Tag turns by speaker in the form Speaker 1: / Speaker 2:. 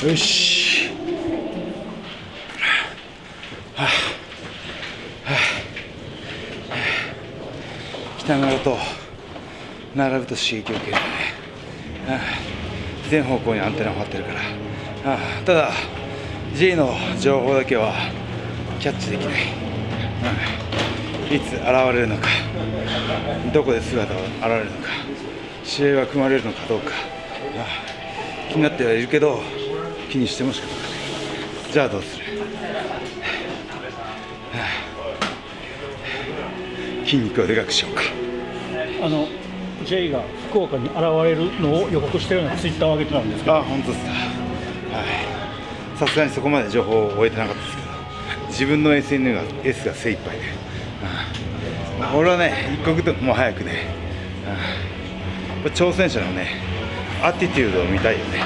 Speaker 1: よし。はあ。はあ。はあ。北村と並ぶと刺激を受けるね、はあ、全方向にアンテナを張ってるから、はあ、ただ G の情報だけはキャッチできない、はあ、いつ現れるのか。どこで姿を現れるのか。試合は組まれるのかどうか、はあ、気になってはいるけど気にしてもしか？たがないじゃあどうする、はあ、筋肉をでかくしようか。
Speaker 2: あの J が福岡に現れるのを予告してるようなツイッターを上げてたんですけど。
Speaker 1: あ本当ですか。はい。さすがにそこまで情報を終えてなかったですけど。自分の SNS が精一杯で、ああ。俺はね一刻でも早くね、ああ。挑戦者のねアティテュードを見たいよね